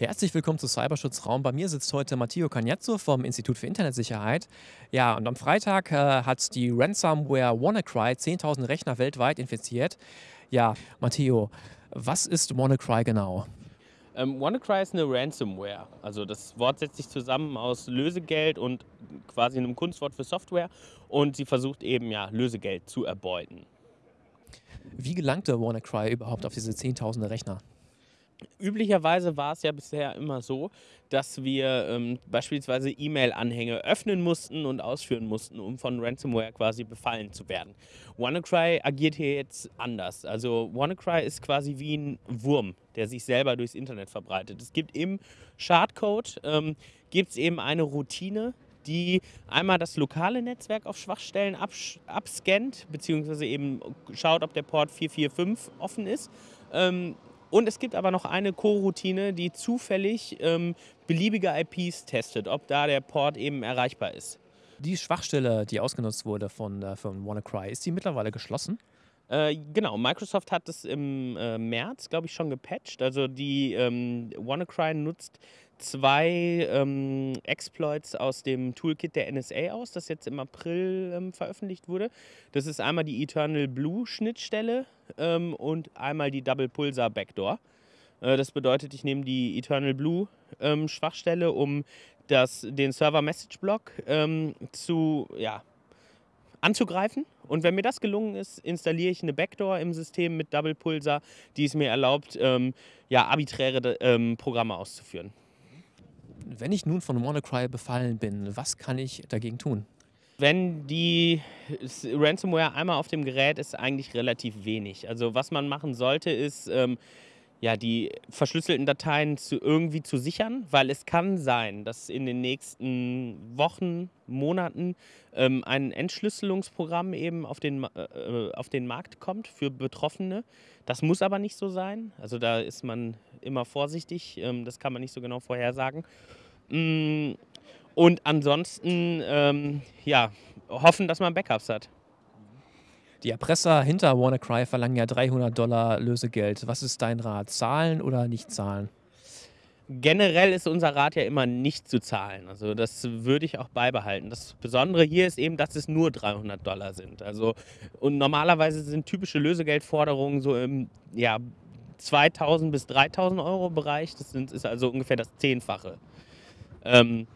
Herzlich willkommen zu Cyberschutzraum. Bei mir sitzt heute Matteo Cagnazzo vom Institut für Internetsicherheit. Ja, und am Freitag äh, hat die Ransomware WannaCry 10.000 Rechner weltweit infiziert. Ja, Matteo, was ist WannaCry genau? Ähm, WannaCry ist eine Ransomware. Also das Wort setzt sich zusammen aus Lösegeld und quasi einem Kunstwort für Software. Und sie versucht eben ja Lösegeld zu erbeuten. Wie gelangte WannaCry überhaupt auf diese 10.000 Rechner? Üblicherweise war es ja bisher immer so, dass wir ähm, beispielsweise E-Mail-Anhänge öffnen mussten und ausführen mussten, um von Ransomware quasi befallen zu werden. WannaCry agiert hier jetzt anders. Also WannaCry ist quasi wie ein Wurm, der sich selber durchs Internet verbreitet. Es gibt im Schadcode ähm, gibt es eben eine Routine, die einmal das lokale Netzwerk auf Schwachstellen abscannt, beziehungsweise eben schaut, ob der Port 445 offen ist. Ähm, und es gibt aber noch eine Coroutine, die zufällig ähm, beliebige IPs testet, ob da der Port eben erreichbar ist. Die Schwachstelle, die ausgenutzt wurde von, äh, von WannaCry, ist die mittlerweile geschlossen? Äh, genau, Microsoft hat es im äh, März, glaube ich, schon gepatcht. Also die ähm, WannaCry nutzt zwei ähm, Exploits aus dem Toolkit der NSA aus, das jetzt im April ähm, veröffentlicht wurde. Das ist einmal die Eternal Blue Schnittstelle ähm, und einmal die Double Pulsar Backdoor. Äh, das bedeutet, ich nehme die Eternal Blue ähm, Schwachstelle, um das, den Server Message Block ähm, zu, ja, anzugreifen. Und wenn mir das gelungen ist, installiere ich eine Backdoor im System mit Double Pulsar, die es mir erlaubt, ähm, ja, arbiträre ähm, Programme auszuführen. Wenn ich nun von WannaCry befallen bin, was kann ich dagegen tun? Wenn die Ransomware einmal auf dem Gerät ist, eigentlich relativ wenig. Also was man machen sollte, ist ähm, ja, die verschlüsselten Dateien zu, irgendwie zu sichern, weil es kann sein, dass in den nächsten Wochen, Monaten ähm, ein Entschlüsselungsprogramm eben auf den, äh, auf den Markt kommt für Betroffene. Das muss aber nicht so sein. Also da ist man immer vorsichtig. Ähm, das kann man nicht so genau vorhersagen. Mm, und ansonsten ähm, ja, hoffen, dass man Backups hat. Die Erpresser hinter WannaCry verlangen ja 300 Dollar Lösegeld. Was ist dein Rat? Zahlen oder nicht zahlen? Generell ist unser Rat ja immer nicht zu zahlen. Also das würde ich auch beibehalten. Das Besondere hier ist eben, dass es nur 300 Dollar sind. Also und normalerweise sind typische Lösegeldforderungen so im ja, 2000 bis 3000 Euro Bereich. Das sind, ist also ungefähr das Zehnfache. Ähm,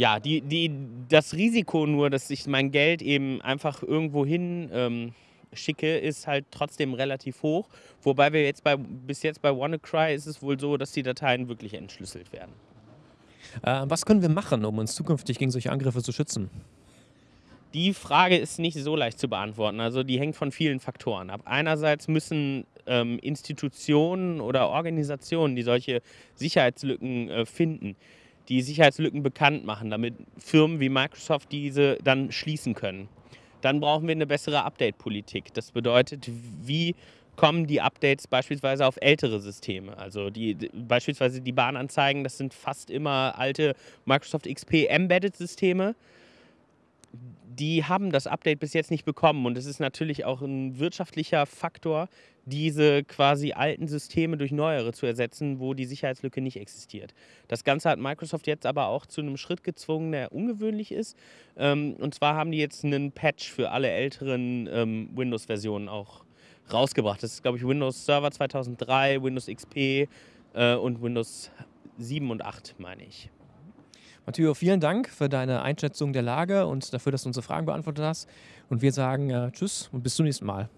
ja, die, die, das Risiko nur, dass ich mein Geld eben einfach irgendwo hin ähm, schicke, ist halt trotzdem relativ hoch. Wobei wir jetzt bei, bis jetzt bei WannaCry ist es wohl so, dass die Dateien wirklich entschlüsselt werden. Äh, was können wir machen, um uns zukünftig gegen solche Angriffe zu schützen? Die Frage ist nicht so leicht zu beantworten. Also die hängt von vielen Faktoren ab. Einerseits müssen ähm, Institutionen oder Organisationen, die solche Sicherheitslücken äh, finden, die Sicherheitslücken bekannt machen, damit Firmen wie Microsoft diese dann schließen können. Dann brauchen wir eine bessere Update-Politik. Das bedeutet, wie kommen die Updates beispielsweise auf ältere Systeme. Also die, beispielsweise die Bahnanzeigen, das sind fast immer alte Microsoft XP Embedded-Systeme die haben das Update bis jetzt nicht bekommen. Und es ist natürlich auch ein wirtschaftlicher Faktor, diese quasi alten Systeme durch neuere zu ersetzen, wo die Sicherheitslücke nicht existiert. Das Ganze hat Microsoft jetzt aber auch zu einem Schritt gezwungen, der ungewöhnlich ist. Ähm, und zwar haben die jetzt einen Patch für alle älteren ähm, Windows-Versionen auch rausgebracht. Das ist, glaube ich, Windows Server 2003, Windows XP äh, und Windows 7 und 8, meine ich. Matteo, vielen Dank für deine Einschätzung der Lage und dafür, dass du unsere Fragen beantwortet hast. Und wir sagen äh, Tschüss und bis zum nächsten Mal.